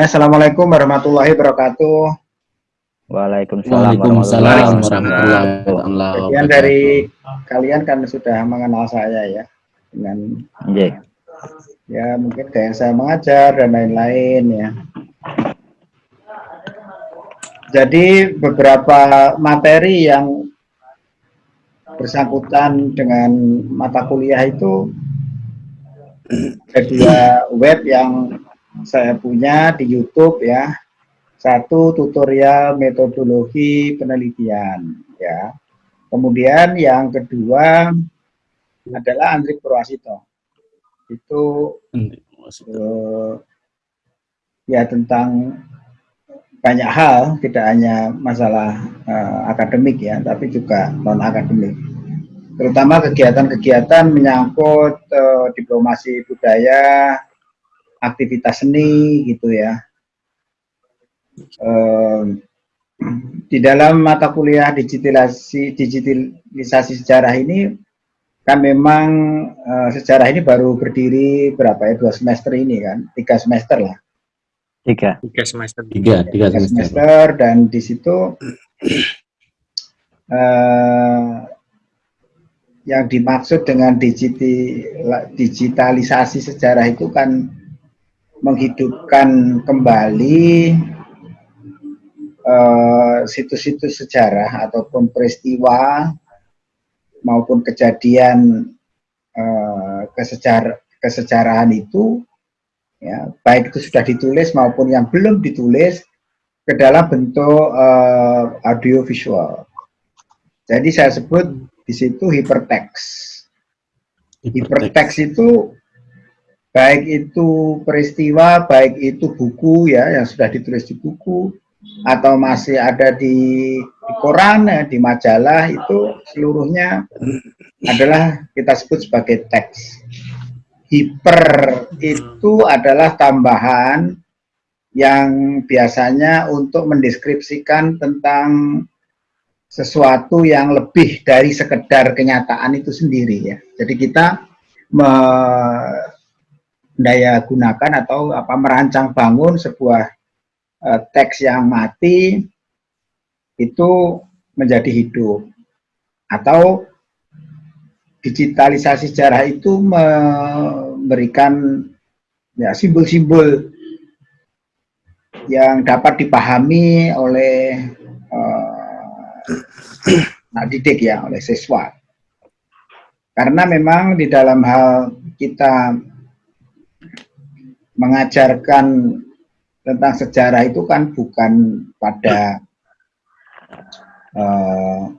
Ya, Assalamualaikum warahmatullahi wabarakatuh. Waalaikumsalam, Waalaikumsalam warahmatullahi wabarakatuh. Sekian dari kalian kan sudah mengenal saya ya dengan yeah. ya mungkin kayak saya mengajar dan lain-lain ya. Jadi beberapa materi yang bersangkutan dengan mata kuliah itu ada dua web yang saya punya di YouTube ya. Satu tutorial metodologi penelitian ya. Kemudian yang kedua adalah Andri Purwasito. Itu uh, ya tentang banyak hal, tidak hanya masalah uh, akademik ya, tapi juga non akademik. Terutama kegiatan-kegiatan menyangkut uh, diplomasi budaya, aktivitas seni gitu ya. Di dalam mata kuliah digitalisasi digitalisasi sejarah ini kan memang uh, sejarah ini baru berdiri berapa ya dua semester ini kan tiga semester lah tiga tiga semester tiga tiga, tiga semester. semester dan di situ uh, yang dimaksud dengan digitalisasi sejarah itu kan menghidupkan kembali eh, situs-situs uh, sejarah ataupun peristiwa maupun kejadian uh, kesejar kesejarahan itu ya baik itu sudah ditulis maupun yang belum ditulis ke dalam bentuk uh, audio visual. Jadi saya sebut di situ hypertext. Hypertext itu baik itu peristiwa, baik itu buku ya yang sudah ditulis di buku atau masih ada di, di koran, ya, di majalah itu seluruhnya adalah kita sebut sebagai teks. Hiper itu adalah tambahan yang biasanya untuk mendeskripsikan tentang sesuatu yang lebih dari sekedar kenyataan itu sendiri ya. Jadi kita daya gunakan atau apa merancang bangun sebuah uh, teks yang mati itu menjadi hidup. Atau digitalisasi sejarah itu memberikan ya simbol-simbol yang dapat dipahami oleh uh, nah didik ya oleh siswa. Karena memang di dalam hal kita mengajarkan tentang sejarah itu kan bukan pada uh,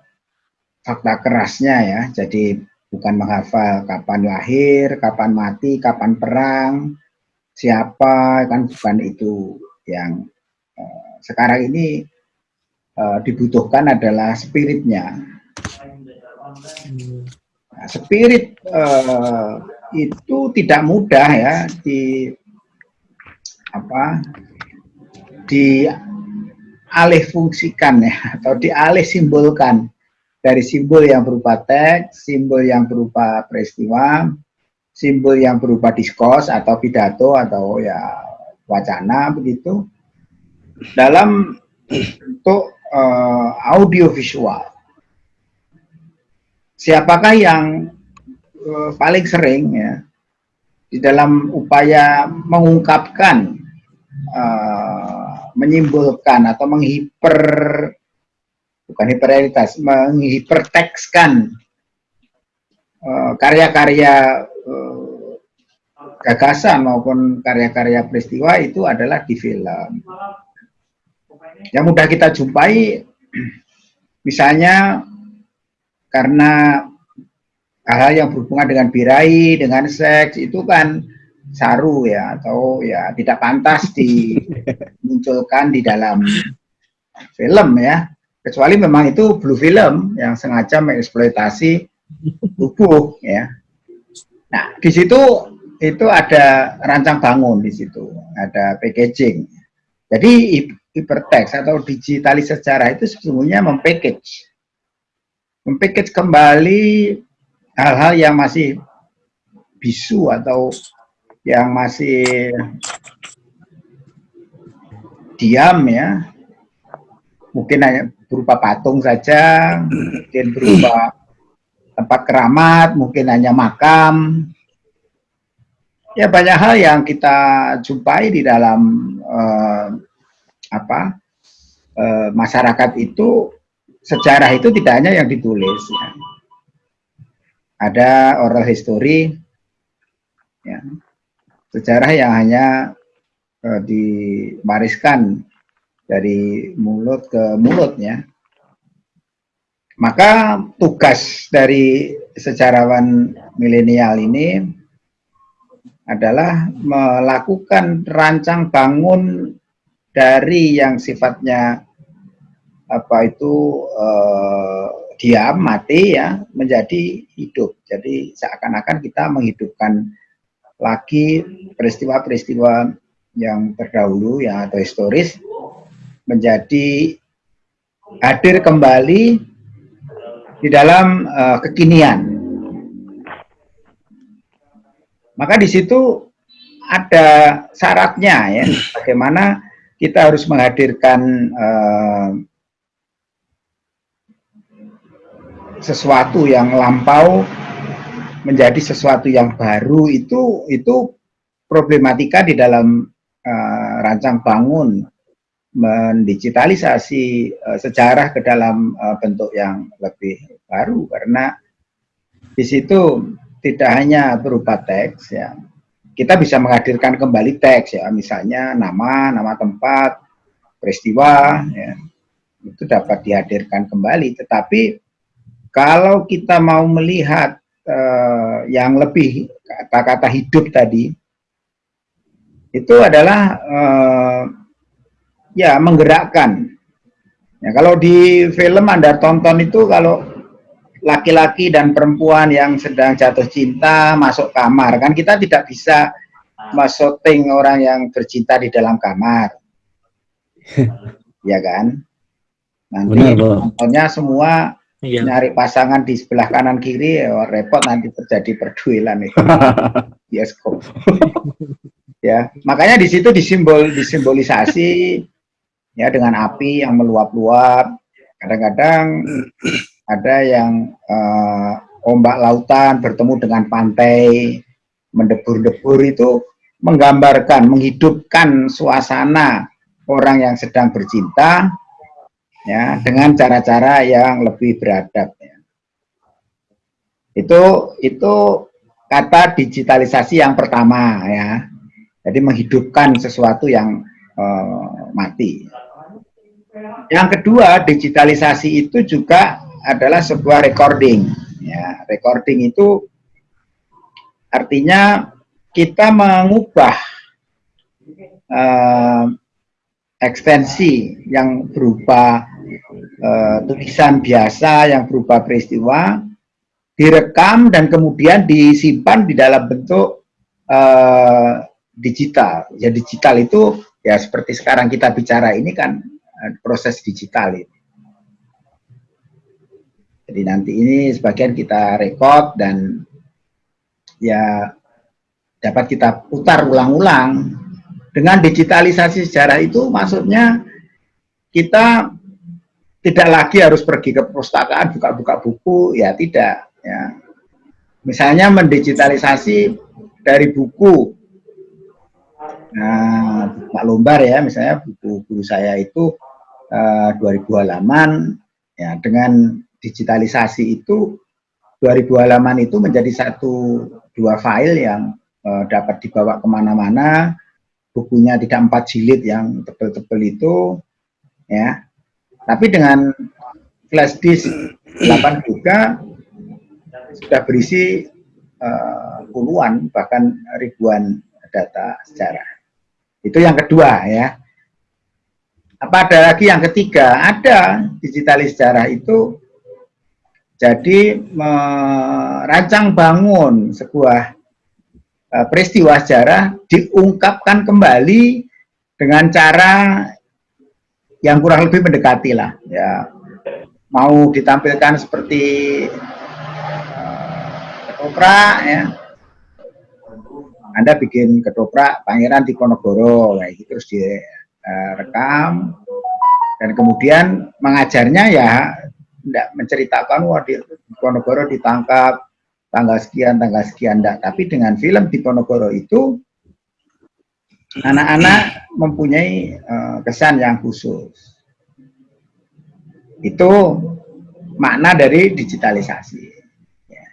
fakta kerasnya ya, jadi bukan menghafal kapan lahir, kapan mati, kapan perang, siapa, kan bukan itu yang uh, sekarang ini uh, dibutuhkan adalah spiritnya. Nah, spirit uh, itu tidak mudah ya di apa dialih fungsikan ya atau dialih simbolkan dari simbol yang berupa teks, simbol yang berupa peristiwa, simbol yang berupa diskos atau pidato atau ya wacana begitu dalam bentuk uh, audio visual. Siapakah yang uh, paling sering ya di dalam upaya mengungkapkan uh, menyimpulkan atau menghiper bukan hiperrealitas menghipertekskan uh, karya-karya uh, gagasan maupun karya-karya peristiwa itu adalah di film. Yang mudah kita jumpai misalnya karena hal-hal yang berhubungan dengan birai, dengan seks itu kan saru ya atau ya tidak pantas dimunculkan di dalam film ya. Kecuali memang itu blue film yang sengaja mengeksploitasi tubuh ya. Nah di situ itu ada rancang bangun di situ ada packaging. Jadi hypertext atau digitalis sejarah itu sesungguhnya mempackage. Mempackage kembali hal-hal yang masih bisu atau yang masih diam ya mungkin hanya berupa patung saja mungkin berupa tempat keramat mungkin hanya makam ya banyak hal yang kita jumpai di dalam uh, apa uh, masyarakat itu sejarah itu tidak hanya yang ditulis ya. ada oral history ya. Sejarah yang hanya uh, diwariskan dari mulut ke mulut ya maka tugas dari sejarawan milenial ini adalah melakukan rancang bangun dari yang sifatnya apa itu eh, diam mati ya menjadi hidup. Jadi seakan-akan kita menghidupkan lagi peristiwa-peristiwa yang terdahulu ya atau historis menjadi hadir kembali di dalam uh, kekinian. Maka di situ ada syaratnya ya, bagaimana kita harus menghadirkan uh, sesuatu yang lampau menjadi sesuatu yang baru itu itu problematika di dalam uh, rancang bangun mendigitalisasi uh, sejarah ke dalam uh, bentuk yang lebih baru karena di situ tidak hanya berupa teks ya. Kita bisa menghadirkan kembali teks ya, misalnya nama, nama tempat, peristiwa ya. Itu dapat dihadirkan kembali, tetapi kalau kita mau melihat uh, yang lebih kata-kata hidup tadi itu adalah uh, ya menggerakkan. Ya, kalau di film Anda tonton itu kalau laki-laki dan perempuan yang sedang jatuh cinta masuk kamar kan kita tidak bisa masoting orang yang bercinta di dalam kamar. Ya kan? Nanti contohnya semua iya. nyari pasangan di sebelah kanan kiri ya, repot nanti terjadi perduelan itu. Bioskop ya makanya di situ disimbol disimbolisasi ya dengan api yang meluap-luap. Kadang-kadang ada yang uh, ombak lautan bertemu dengan pantai mendebur-debur itu menggambarkan, menghidupkan suasana orang yang sedang bercinta ya dengan cara-cara yang lebih beradab ya. Itu itu kata digitalisasi yang pertama ya. Jadi menghidupkan sesuatu yang uh, mati. Yang kedua, digitalisasi itu juga adalah sebuah recording. Ya, recording itu artinya kita mengubah uh, ekstensi yang berupa uh, tulisan biasa yang berupa peristiwa direkam dan kemudian disimpan di dalam bentuk uh, digital. Ya digital itu ya seperti sekarang kita bicara ini kan proses digital ini. Jadi nanti ini sebagian kita rekod dan ya dapat kita putar ulang-ulang. Dengan digitalisasi sejarah itu maksudnya kita tidak lagi harus pergi ke perpustakaan buka-buka buku, ya tidak. Ya. Misalnya mendigitalisasi dari buku. Nah, Pak Lombar ya, misalnya buku guru saya itu eh, 2000 halaman, ya dengan digitalisasi itu 2000 halaman itu menjadi satu dua file yang uh, dapat dibawa ke mana-mana bukunya tidak empat jilid yang tebel-tebel itu ya tapi dengan flash disk 8 juga sudah berisi uh, puluhan bahkan ribuan data sejarah. Itu yang kedua ya. Apa ada lagi yang ketiga? Ada digitalis sejarah itu jadi merancang bangun sebuah uh, peristiwa sejarah diungkapkan kembali dengan cara yang kurang lebih mendekati lah ya. Mau ditampilkan seperti uh, ketoprak ya. Anda bikin ketoprak Pangeran Diponegoro kayak gitu terus di uh, rekam. Dan kemudian mengajarnya ya tidak menceritakan wah di Ponorogo ditangkap tanggal sekian tanggal sekian enggak tapi dengan film di Ponorogo itu anak-anak mempunyai uh, kesan yang khusus itu makna dari digitalisasi ya.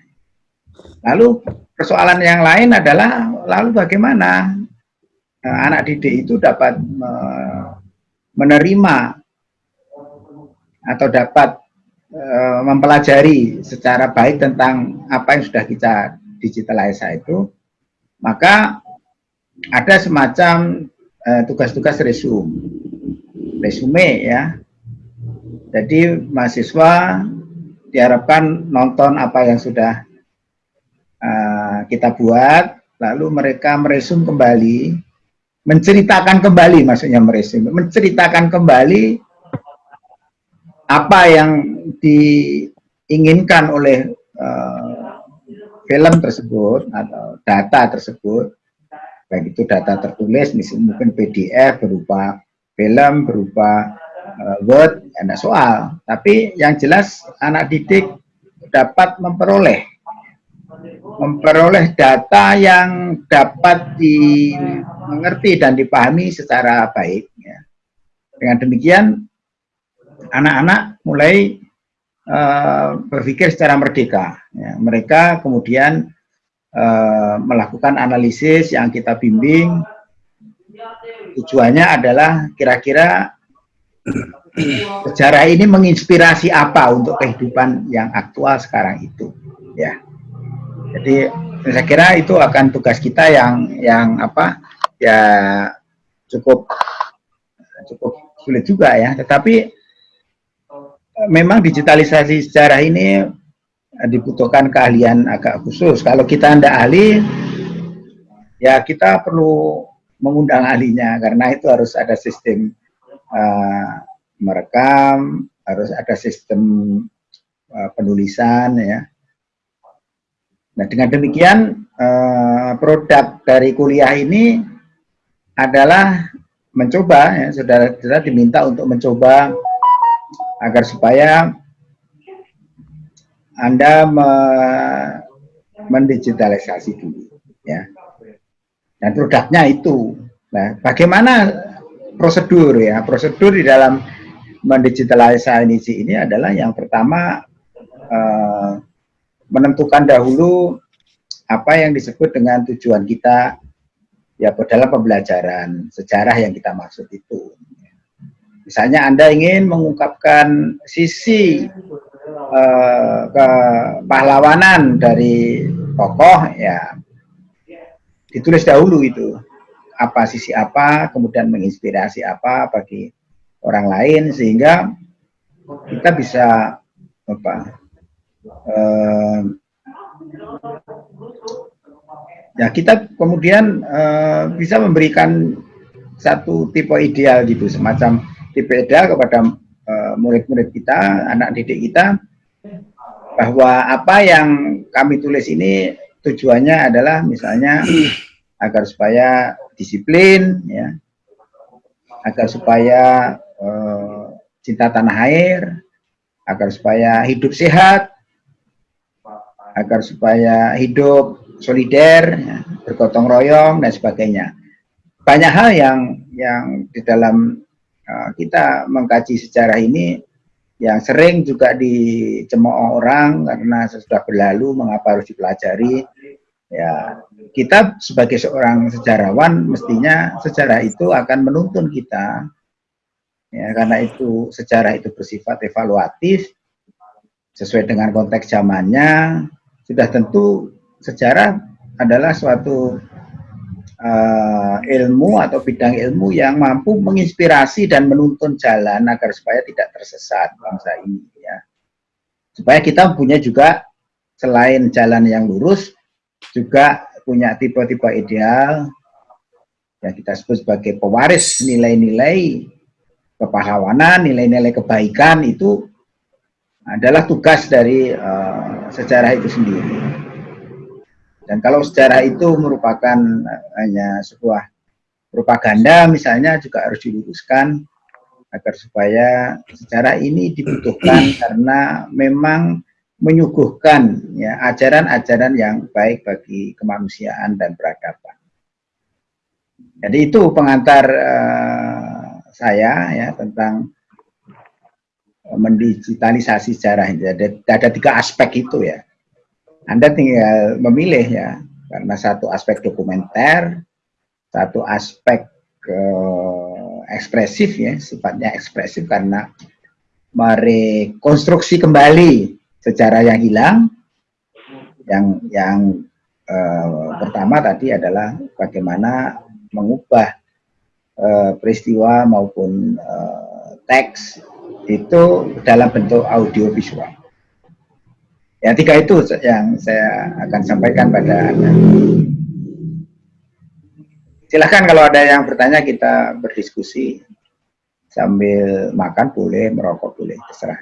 lalu persoalan yang lain adalah lalu bagaimana uh, anak didik itu dapat menerima atau dapat uh, mempelajari secara baik tentang apa yang sudah kita digitalisasi itu, maka ada semacam eh, tugas-tugas uh, resume, resume ya. Jadi mahasiswa diharapkan nonton apa yang sudah uh, kita buat, lalu mereka meresum kembali, menceritakan kembali, maksudnya meresum, menceritakan kembali apa yang diinginkan oleh uh, film tersebut atau data tersebut baik itu data tertulis misalnya mungkin PDF berupa film berupa uh, Word ada soal tapi yang jelas anak didik dapat memperoleh memperoleh data yang dapat dimengerti dan dipahami secara baik ya. dengan demikian anak-anak mulai uh, berpikir secara merdeka ya. mereka kemudian Eh, melakukan analisis yang kita bimbing. Tujuannya adalah kira-kira sejarah ini menginspirasi apa untuk kehidupan yang aktual sekarang itu ya. Jadi saya kira itu akan tugas kita yang yang apa ya cukup cukup sulit juga ya. Tetapi memang digitalisasi sejarah ini dibutuhkan keahlian agak khusus. Kalau kita anda ahli, ya kita perlu mengundang ahlinya karena itu harus ada sistem uh, merekam, harus ada sistem uh, penulisan ya. Nah dengan demikian uh, produk dari kuliah ini adalah mencoba ya saudara-saudara diminta untuk mencoba agar supaya anda me mendigitalisasi dulu ya. Dan produknya itu. Nah, bagaimana prosedur ya? Prosedur di dalam mendigitalisasi ini adalah yang pertama eh, menentukan dahulu apa yang disebut dengan tujuan kita ya dalam pembelajaran sejarah yang kita maksud itu. Misalnya Anda ingin mengungkapkan sisi eh, kepahlawanan dari tokoh ya. Ditulis dahulu itu. Apa sisi apa kemudian menginspirasi apa bagi orang lain sehingga kita bisa apa eh, ya kita kemudian eh, bisa memberikan satu tipe ideal gitu semacam tipe ideal kepada Eh, murid-murid kita, anak didik kita, bahwa apa yang kami tulis ini tujuannya adalah misalnya agar supaya disiplin, ya, agar supaya uh, cinta tanah air, agar supaya hidup sehat, agar supaya hidup solider, ya, bergotong royong dan sebagainya. Banyak hal yang yang di dalam Eh, kita mengkaji sejarah ini yang sering juga dicemooh orang karena sudah berlalu mengapa harus dipelajari? Ya kita sebagai seorang sejarawan mestinya sejarah itu akan menuntun kita. Ya karena itu sejarah itu bersifat evaluatif sesuai dengan konteks zamannya. Sudah tentu sejarah adalah suatu uh, ilmu atau bidang ilmu yang mampu menginspirasi dan menuntun jalan agar supaya tidak tersesat bangsa ini ya. Supaya kita punya juga selain jalan yang lurus juga punya tipe-tipe ideal yang kita sebut sebagai pewaris nilai-nilai kepahlawanan, nilai-nilai kebaikan itu adalah tugas dari uh, sejarah itu sendiri. Dan kalau sejarah itu merupakan hanya sebuah propaganda misalnya juga harus diluruskan agar supaya secara ini dibutuhkan karena memang menyuguhkan ya ajaran-ajaran yang baik bagi kemanusiaan dan peradaban. Jadi itu pengantar uh, saya ya tentang mendigitalisasi sejarah. Ada, ada tiga aspek itu ya. Anda tinggal memilih ya, karena satu aspek dokumenter, satu aspek uh, ekspresif ya, sifatnya ekspresif karena merekonstruksi kembali sejarah yang hilang. Yang yang uh, pertama tadi adalah bagaimana mengubah uh, peristiwa maupun uh, teks itu dalam bentuk audio visual. Ya, tiga itu yang saya akan sampaikan pada Anda. Silahkan kalau ada yang bertanya kita berdiskusi sambil makan boleh, merokok boleh, terserah.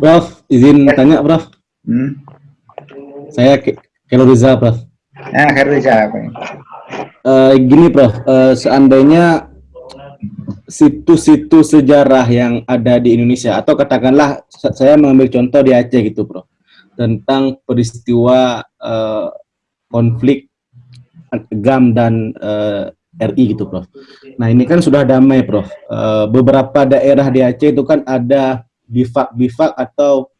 Prof, izin ya. tanya Prof. Hmm? Saya Kelo Riza Prof. Nah, Riza. Uh, gini Prof, uh, seandainya situs-situs sejarah yang ada di Indonesia atau katakanlah saya mengambil contoh di Aceh gitu bro tentang peristiwa uh, konflik GAM dan uh, eh, RI gitu bro. Nah ini kan sudah damai bro. Uh, beberapa daerah di Aceh itu kan ada bifak-bifak atau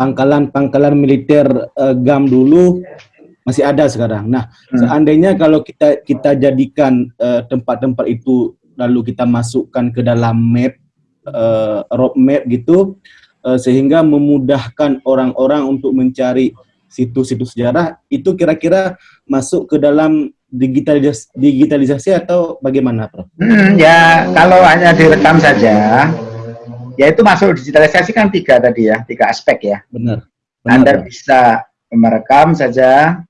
pangkalan-pangkalan uh, militer uh, GAM dulu masih ada sekarang. Nah, hmm. seandainya kalau kita kita jadikan eh, tempat-tempat uh, itu lalu kita masukkan ke dalam map uh, roadmap gitu uh, sehingga memudahkan orang-orang untuk mencari situs-situs sejarah itu kira-kira masuk ke dalam digitalisasi, digitalisasi atau bagaimana, Prof? Hmm, ya kalau hanya direkam saja, ya itu masuk digitalisasi kan tiga tadi ya, tiga aspek ya. Benar. benar Anda bisa merekam saja,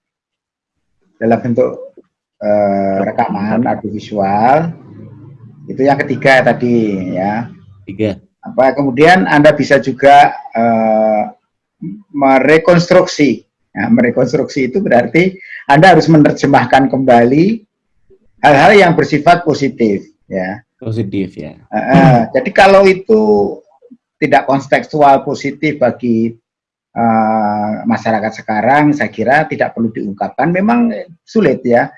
dalam bentuk uh, rekaman audiovisual. Itu yang ketiga tadi ya. Tiga. Apa kemudian anda bisa juga uh, merekonstruksi. Ya, merekonstruksi itu berarti anda harus menerjemahkan kembali hal-hal yang bersifat positif ya. Positif ya. Uh, uh, jadi kalau itu tidak kontekstual positif bagi uh, masyarakat sekarang saya kira tidak perlu diungkapkan. Memang sulit ya.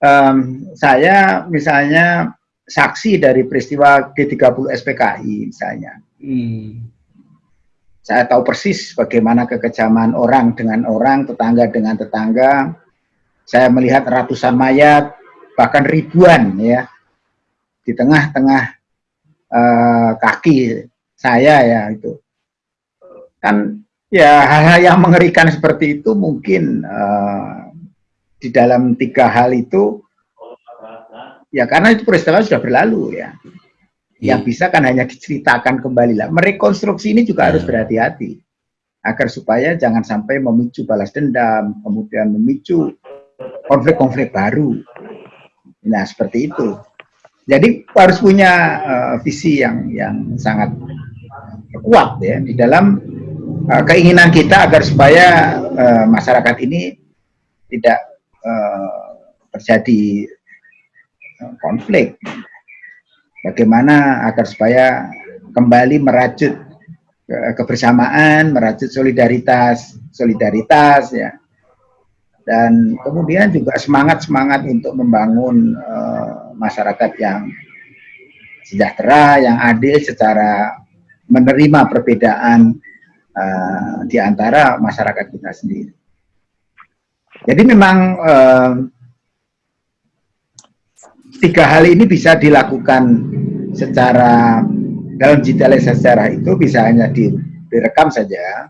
Um, saya misalnya saksi dari peristiwa G30 SPKI misalnya. Hmm. saya tahu persis bagaimana kekejaman orang dengan orang tetangga dengan tetangga. Saya melihat ratusan mayat bahkan ribuan ya di tengah-tengah uh, kaki saya ya itu. Kan Ya, hal-hal yang mengerikan seperti itu mungkin uh, di dalam tiga hal itu, ya karena itu peristiwa sudah berlalu ya. Yang iya. bisa kan hanya diceritakan kembali lah. Merekonstruksi ini juga harus iya. berhati-hati agar supaya jangan sampai memicu balas dendam, kemudian memicu konflik-konflik baru. Nah seperti itu. Jadi harus punya uh, visi yang yang sangat kuat ya di dalam uh, keinginan kita agar supaya uh, masyarakat ini tidak uh, terjadi uh, konflik. Bagaimana agar supaya kembali merajut ke kebersamaan, merajut solidaritas, solidaritas ya. Dan kemudian juga semangat-semangat untuk membangun uh, masyarakat yang sejahtera, yang adil secara menerima perbedaan uh, di antara masyarakat kita sendiri. Jadi memang uh, tiga hal ini bisa dilakukan secara dalam digitalisasi sejarah itu bisa hanya di, direkam saja.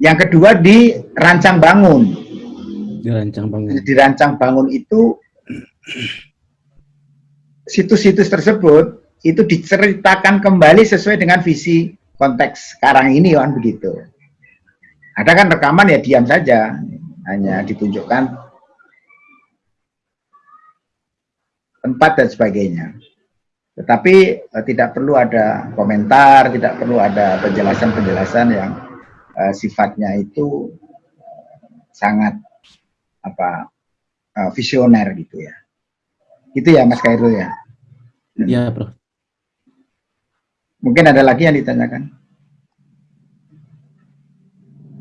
Yang kedua dirancang bangun. Dirancang bangun. Dirancang bangun itu situs-situs tersebut itu diceritakan kembali sesuai dengan visi konteks sekarang ini kan begitu. Ada kan rekaman ya diam saja, hanya ditunjukkan tempat dan sebagainya. Tetapi eh, tidak perlu ada komentar, tidak perlu ada penjelasan-penjelasan yang eh, sifatnya itu sangat apa uh, visioner gitu ya. Itu ya Mas Khairul ya. Iya, Prof. Mungkin ada lagi yang ditanyakan.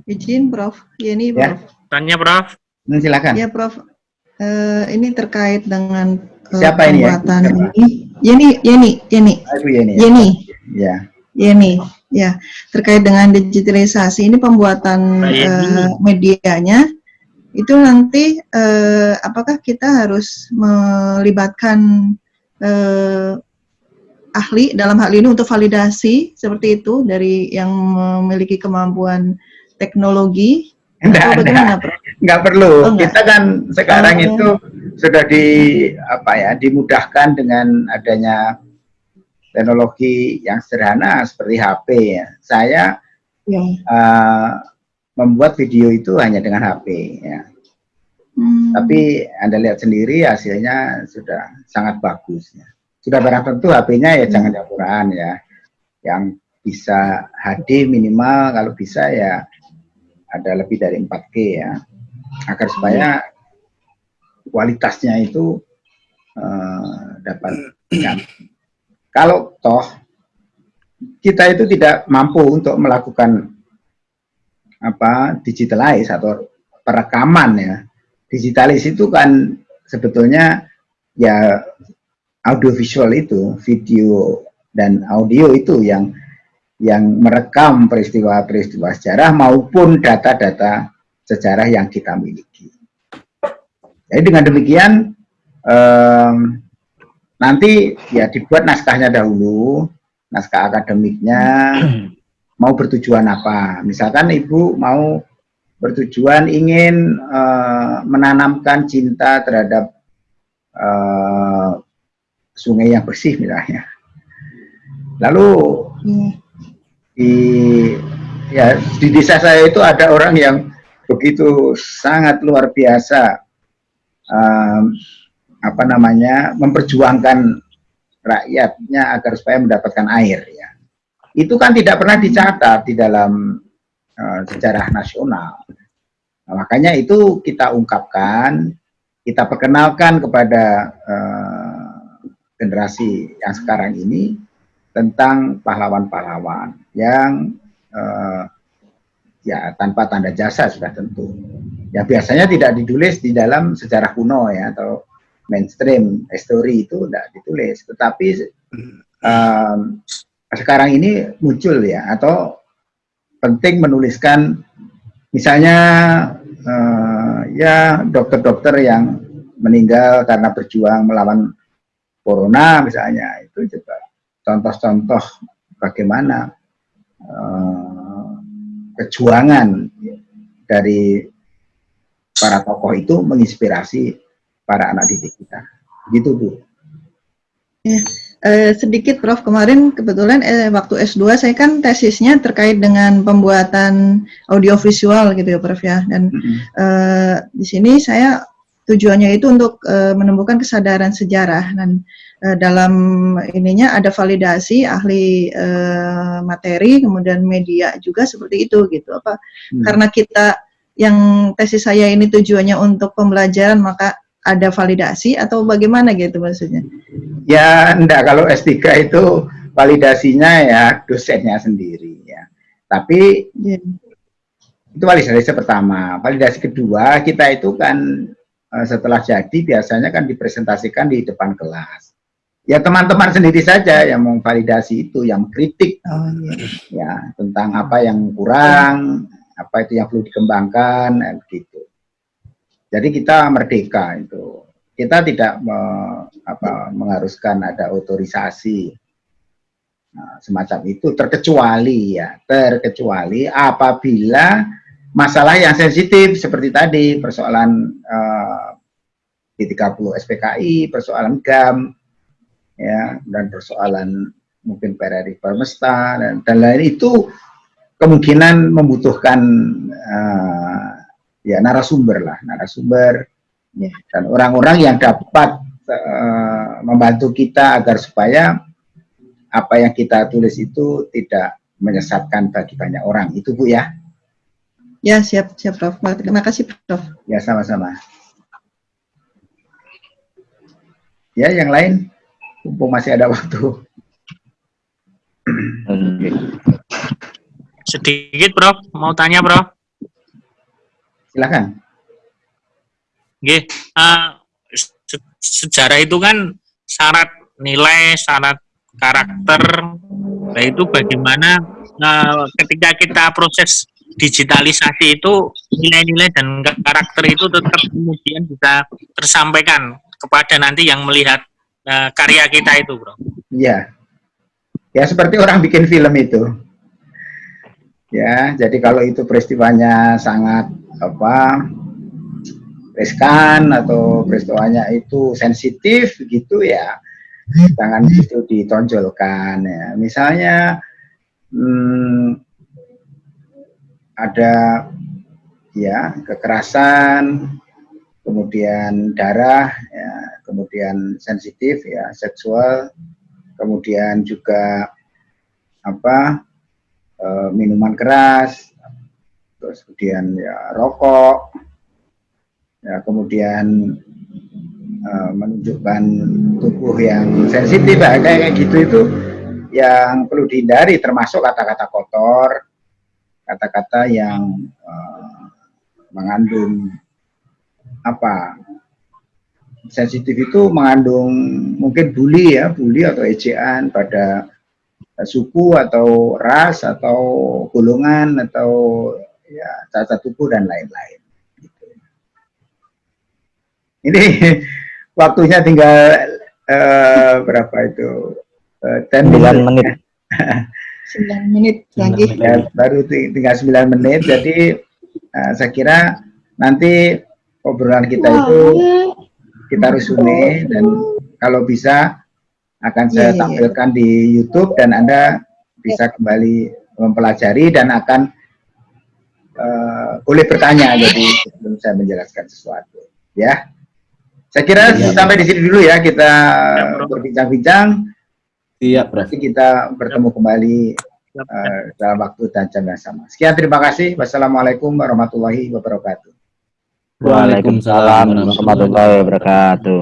Izin, Prof. Yeni, Ya. Prof. Tanya, Prof. Hmm, silakan. Ya, Prof. Eh, ini terkait dengan eh, Siapa ini ya? Siapa? ini. Yeni, Yeni, Yeni, Ibu Yeni. ya? Yeni, Ya. Yeni. Ya, terkait dengan digitalisasi ini pembuatan Yeni. eh, medianya itu nanti eh, apakah kita harus melibatkan eh, ahli dalam hal ini untuk validasi seperti itu dari yang memiliki kemampuan teknologi Enggak, perlu. Oh, enggak. Kita kan sekarang Oh. itu sudah di apa ya dimudahkan dengan adanya teknologi yang sederhana seperti HP ya. Saya Ya. eh, membuat video itu hanya dengan HP ya. Hmm. Tapi Anda lihat sendiri hasilnya sudah sangat bagus ya. Sudah barang tentu HP-nya ya Hmm. jangan campuran ya. Yang bisa HD minimal kalau bisa ya ada lebih dari 4K ya. Agar supaya kualitasnya itu eh, dapat ya. Kalau toh kita itu tidak mampu untuk melakukan apa digitalize atau perekaman ya digitalis itu kan sebetulnya ya audiovisual itu video dan audio itu yang yang merekam peristiwa-peristiwa sejarah maupun data-data sejarah yang kita miliki. Jadi dengan demikian em, nanti ya dibuat naskahnya dahulu, naskah akademiknya mau bertujuan apa. Misalkan ibu mau bertujuan ingin eh, menanamkan cinta terhadap eh, sungai yang bersih misalnya. Lalu di ya di desa saya itu ada orang yang begitu sangat luar biasa em, apa namanya memperjuangkan rakyatnya agar supaya mendapatkan air ya. Itu kan tidak pernah dicatat di dalam eh, sejarah nasional. Nah, makanya itu kita ungkapkan, kita perkenalkan kepada eh, generasi yang sekarang ini tentang pahlawan-pahlawan yang eh, ya tanpa tanda jasa sudah tentu. Ya biasanya tidak ditulis di dalam sejarah kuno ya atau mainstream history itu tidak ditulis, tetapi em, sekarang ini muncul ya atau penting menuliskan misalnya eh, ya dokter-dokter yang meninggal karena berjuang melawan corona misalnya itu juga contoh-contoh bagaimana eh, kejuangan dari para tokoh itu menginspirasi para anak didik kita. Gitu Bu. Eh, sedikit Prof kemarin kebetulan eh, waktu S2 saya kan tesisnya terkait dengan pembuatan audiovisual gitu ya Prof ya dan Mm-mm. eh, di sini saya tujuannya itu untuk eh, menemukan kesadaran sejarah dan eh, dalam ininya ada validasi ahli eh, materi kemudian media juga seperti itu gitu apa Hmm. karena kita yang tesis saya ini tujuannya untuk pembelajaran maka ada validasi atau bagaimana gitu maksudnya Ya enggak kalau S3 itu validasinya ya dosennya sendiri ya. Tapi Ya. itu validasi pertama. Validasi kedua kita itu kan setelah jadi biasanya kan dipresentasikan di depan kelas. Ya teman-teman sendiri saja yang memvalidasi itu, yang kritik Oh, iya. ya tentang apa yang kurang, apa itu yang perlu dikembangkan, eh, begitu. Jadi kita merdeka itu. Kita tidak me- apa, mengharuskan ada otorisasi Nah, semacam itu, terkecuali ya, terkecuali apabila masalah yang sensitif seperti tadi persoalan eh, P30 SPKI, persoalan GAM, ya dan persoalan mungkin PRRI Permesta dan, dan lain itu kemungkinan membutuhkan eh, ya narasumber lah narasumber Ya. dan orang-orang yang dapat eh, membantu kita agar supaya apa yang kita tulis itu tidak menyesatkan bagi banyak orang. Itu bu ya Ya, siap, siap, Prof. Terima kasih, Prof. Ya, sama-sama. Ya, yang lain, mumpung masih ada waktu. Sedikit, Prof. Mau tanya, Prof. Silakan. Oke, uh, se sejarah itu kan syarat nilai, syarat karakter, nah itu bagaimana uh, ketika kita proses digitalisasi itu nilai-nilai dan karakter itu tetap kemudian bisa tersampaikan kepada nanti yang melihat uh, karya kita itu, bro. Iya, ya seperti orang bikin film itu. Ya, jadi kalau itu peristiwanya sangat apa riskan atau peristiwanya itu sensitif gitu ya jangan itu ditonjolkan ya misalnya hmm, ada ya kekerasan kemudian darah ya kemudian sensitif ya seksual kemudian juga apa e, minuman keras terus kemudian ya rokok ya kemudian uh, menunjukkan tubuh yang sensitif kayak gitu itu yang perlu dihindari termasuk kata-kata kotor kata-kata yang uh, mengandung apa sensitif itu mengandung mungkin bully ya bully atau ejaan pada suku atau ras atau golongan atau ya cacat tubuh dan lain-lain ini waktunya tinggal uh, berapa itu? Uh, 10 menit. 9 menit lagi. Ya, baru tinggal 9 menit. Jadi uh, saya kira nanti obrolan kita itu kita resume dan kalau bisa akan saya iya, iya, iya. tampilkan di YouTube dan Anda bisa kembali mempelajari dan akan uh, boleh bertanya jadi sebelum saya menjelaskan sesuatu ya. Saya kira ya, sampai di sini dulu ya kita ya, berbincang-bincang. Iya, Prof. Nanti kita bertemu kembali uh, dalam waktu dan jam yang sama. Sekian terima kasih. Wassalamualaikum warahmatullahi wabarakatuh. Waalaikumsalam warahmatullahi wabarakatuh.